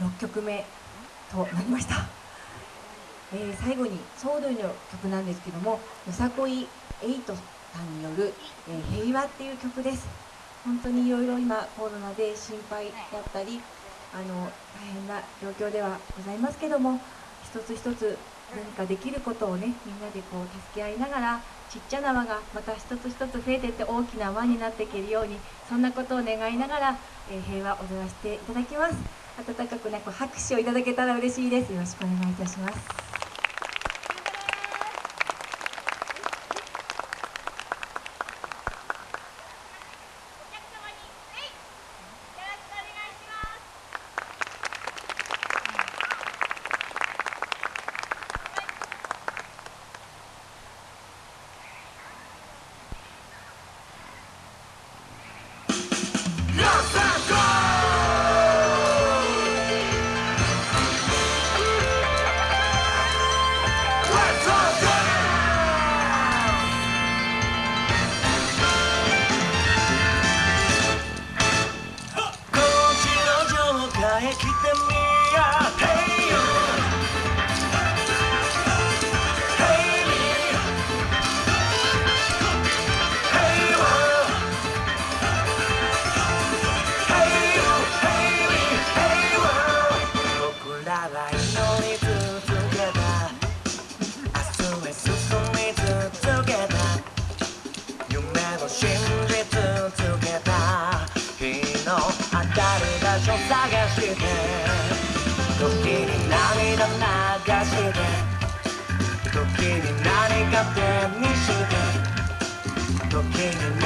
6曲目となりました、えー、最後にソウルの曲なんですけどもよさこいエイトさんによる「えー、平和」っていう曲です。本当にいろいろ今コロナで心配だったりあの大変な状況ではございますけども一つ一つ何かできることをねみんなでこう助け合いながらちっちゃな輪がまた一つ一つ増えていって大きな輪になっていけるようにそんなことを願いながら、えー、平和を踊らせていただきます。温かくね拍手をいただけたら嬉しいです。よろしくお願いいたします。探して。時に涙流して。時に何か手にして。時に